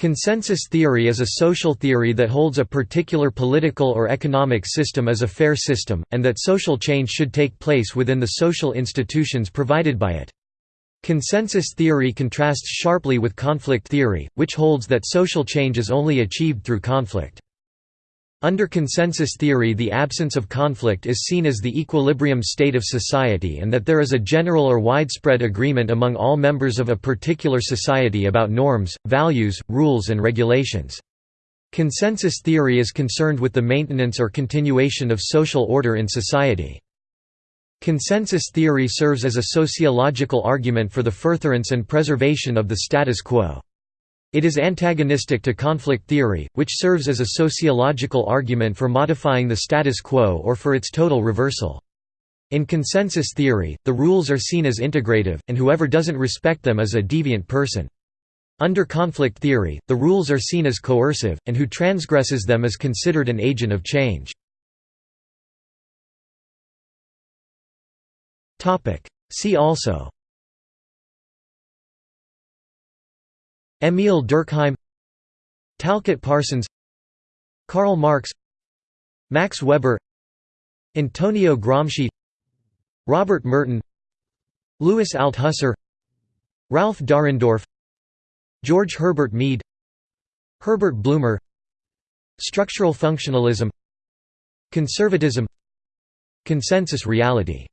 Consensus theory is a social theory that holds a particular political or economic system as a fair system, and that social change should take place within the social institutions provided by it. Consensus theory contrasts sharply with conflict theory, which holds that social change is only achieved through conflict. Under consensus theory the absence of conflict is seen as the equilibrium state of society and that there is a general or widespread agreement among all members of a particular society about norms, values, rules and regulations. Consensus theory is concerned with the maintenance or continuation of social order in society. Consensus theory serves as a sociological argument for the furtherance and preservation of the status quo. It is antagonistic to conflict theory, which serves as a sociological argument for modifying the status quo or for its total reversal. In consensus theory, the rules are seen as integrative, and whoever doesn't respect them is a deviant person. Under conflict theory, the rules are seen as coercive, and who transgresses them is considered an agent of change. See also Émile Durkheim Talcott Parsons Karl Marx Max Weber Antonio Gramsci Robert Merton Louis Althusser Ralph Dahrendorf George Herbert Mead Herbert Blumer Structural functionalism Conservatism Consensus reality